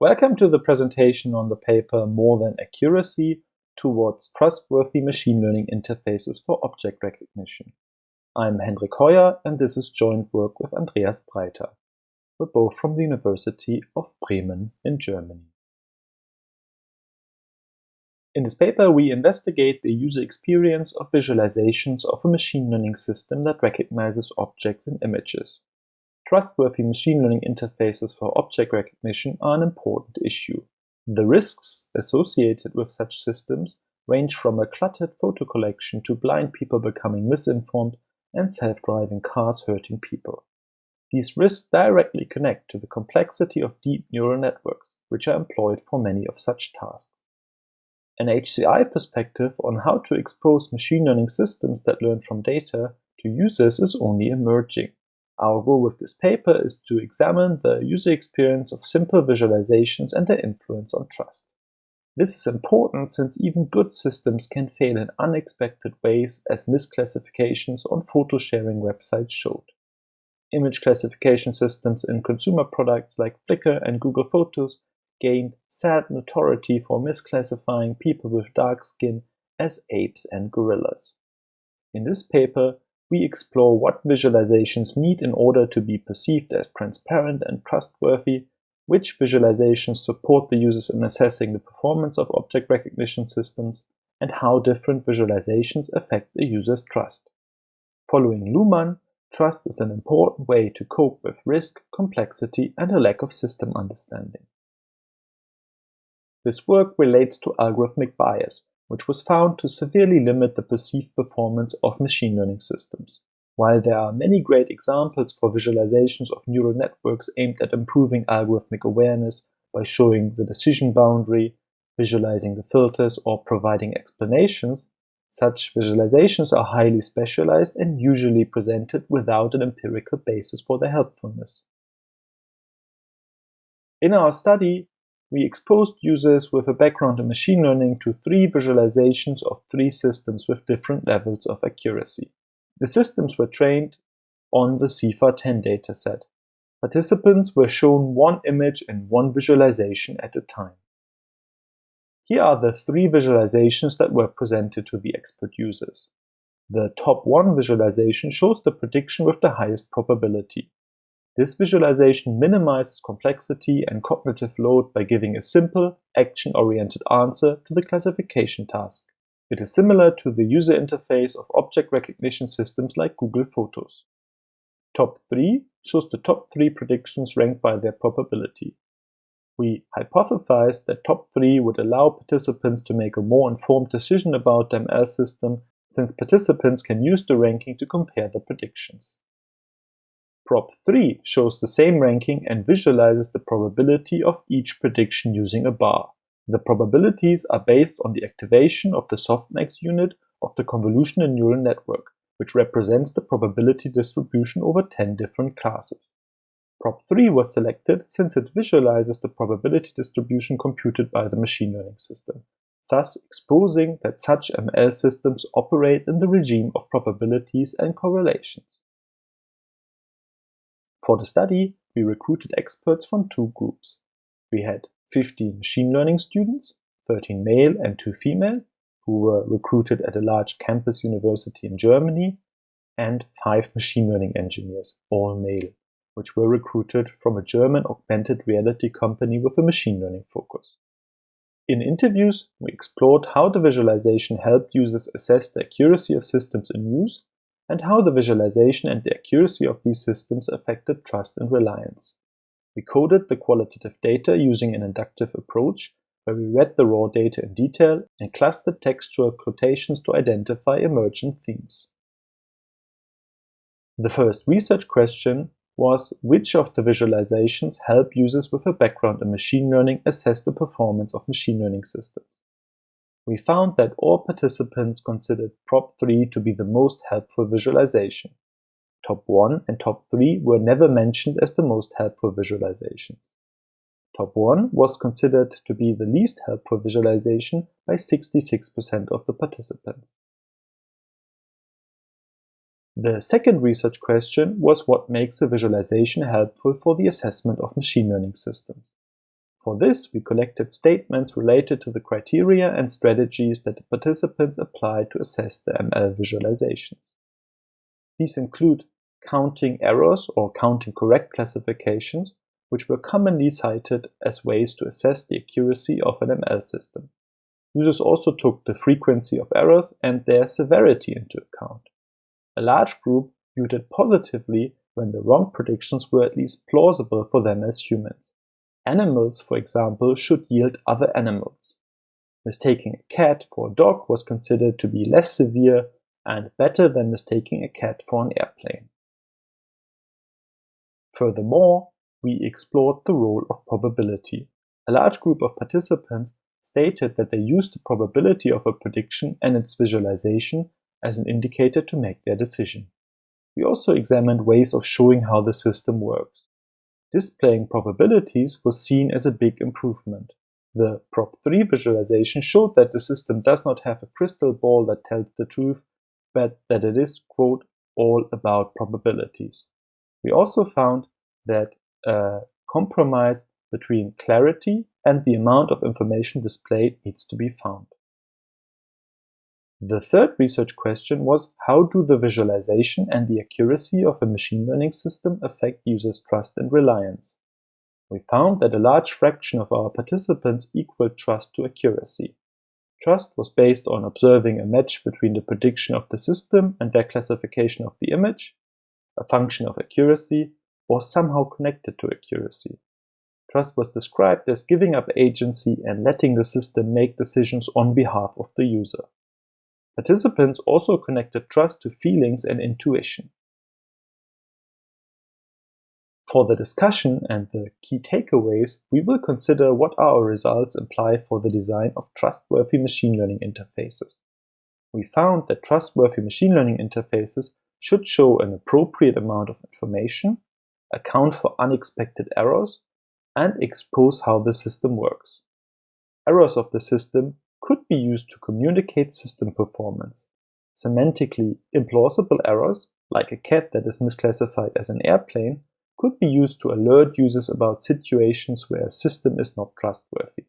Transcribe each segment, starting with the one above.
Welcome to the presentation on the paper More Than Accuracy Towards Trustworthy Machine Learning Interfaces for Object Recognition. I'm Hendrik Heuer and this is joint work with Andreas Breiter. We're both from the University of Bremen in Germany. In this paper, we investigate the user experience of visualizations of a machine learning system that recognizes objects and images. Trustworthy machine learning interfaces for object recognition are an important issue. The risks associated with such systems range from a cluttered photo collection to blind people becoming misinformed and self-driving cars hurting people. These risks directly connect to the complexity of deep neural networks, which are employed for many of such tasks. An HCI perspective on how to expose machine learning systems that learn from data to users is only emerging. Our goal with this paper is to examine the user experience of simple visualizations and their influence on trust. This is important since even good systems can fail in unexpected ways as misclassifications on photo sharing websites showed. Image classification systems in consumer products like Flickr and Google Photos gained sad notoriety for misclassifying people with dark skin as apes and gorillas. In this paper, we explore what visualizations need in order to be perceived as transparent and trustworthy, which visualizations support the users in assessing the performance of object recognition systems, and how different visualizations affect the user's trust. Following Luhmann, trust is an important way to cope with risk, complexity, and a lack of system understanding. This work relates to algorithmic bias, which was found to severely limit the perceived performance of machine learning systems. While there are many great examples for visualizations of neural networks aimed at improving algorithmic awareness by showing the decision boundary, visualizing the filters, or providing explanations, such visualizations are highly specialized and usually presented without an empirical basis for their helpfulness. In our study, we exposed users with a background in machine learning to three visualizations of three systems with different levels of accuracy. The systems were trained on the CIFAR-10 dataset. Participants were shown one image and one visualization at a time. Here are the three visualizations that were presented to the expert users. The top one visualization shows the prediction with the highest probability. This visualization minimizes complexity and cognitive load by giving a simple, action-oriented answer to the classification task. It is similar to the user interface of object recognition systems like Google Photos. Top 3 shows the top 3 predictions ranked by their probability. We hypothesized that top 3 would allow participants to make a more informed decision about the ML system since participants can use the ranking to compare the predictions. Prob 3 shows the same ranking and visualizes the probability of each prediction using a bar. The probabilities are based on the activation of the softmax unit of the convolutional neural network, which represents the probability distribution over 10 different classes. Prob 3 was selected since it visualizes the probability distribution computed by the machine learning system, thus exposing that such ML systems operate in the regime of probabilities and correlations. For the study, we recruited experts from two groups. We had 15 machine learning students, 13 male and 2 female, who were recruited at a large campus university in Germany, and 5 machine learning engineers, all male, which were recruited from a German augmented reality company with a machine learning focus. In interviews, we explored how the visualization helped users assess the accuracy of systems in use and how the visualization and the accuracy of these systems affected trust and reliance. We coded the qualitative data using an inductive approach where we read the raw data in detail and clustered textual quotations to identify emergent themes. The first research question was which of the visualizations help users with a background in machine learning assess the performance of machine learning systems we found that all participants considered Prob 3 to be the most helpful visualization. Top 1 and Top 3 were never mentioned as the most helpful visualizations. Top 1 was considered to be the least helpful visualization by 66% of the participants. The second research question was what makes a visualization helpful for the assessment of machine learning systems. For this, we collected statements related to the criteria and strategies that the participants applied to assess the ML visualizations. These include counting errors or counting correct classifications, which were commonly cited as ways to assess the accuracy of an ML system. Users also took the frequency of errors and their severity into account. A large group viewed it positively when the wrong predictions were at least plausible for them as humans. Animals, for example, should yield other animals. Mistaking a cat for a dog was considered to be less severe and better than mistaking a cat for an airplane. Furthermore, we explored the role of probability. A large group of participants stated that they used the probability of a prediction and its visualization as an indicator to make their decision. We also examined ways of showing how the system works. Displaying probabilities was seen as a big improvement. The Prob3 visualization showed that the system does not have a crystal ball that tells the truth, but that it is, quote, all about probabilities. We also found that a compromise between clarity and the amount of information displayed needs to be found. The third research question was how do the visualization and the accuracy of a machine learning system affect users' trust and reliance? We found that a large fraction of our participants equaled trust to accuracy. Trust was based on observing a match between the prediction of the system and their classification of the image, a function of accuracy, or somehow connected to accuracy. Trust was described as giving up agency and letting the system make decisions on behalf of the user. Participants also connected trust to feelings and intuition. For the discussion and the key takeaways, we will consider what our results imply for the design of trustworthy machine learning interfaces. We found that trustworthy machine learning interfaces should show an appropriate amount of information, account for unexpected errors, and expose how the system works. Errors of the system could be used to communicate system performance. Semantically implausible errors, like a cat that is misclassified as an airplane, could be used to alert users about situations where a system is not trustworthy.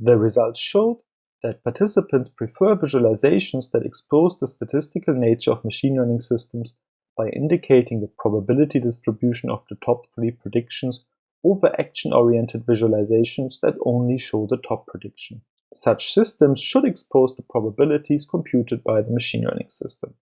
The results showed that participants prefer visualizations that expose the statistical nature of machine learning systems by indicating the probability distribution of the top three predictions over action-oriented visualizations that only show the top prediction. Such systems should expose the probabilities computed by the machine learning system.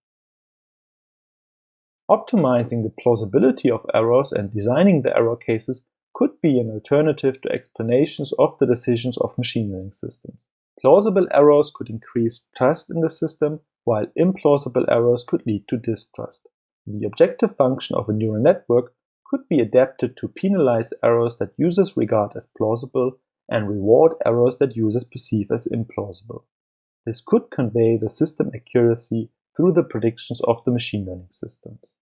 Optimizing the plausibility of errors and designing the error cases could be an alternative to explanations of the decisions of machine learning systems. Plausible errors could increase trust in the system, while implausible errors could lead to distrust. The objective function of a neural network could be adapted to penalize errors that users regard as plausible and reward errors that users perceive as implausible. This could convey the system accuracy through the predictions of the machine learning systems.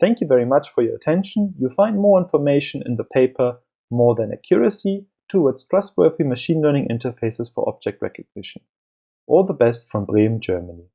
Thank you very much for your attention. You'll find more information in the paper More Than Accuracy Towards Trustworthy Machine Learning Interfaces for Object Recognition. All the best from Bremen, Germany.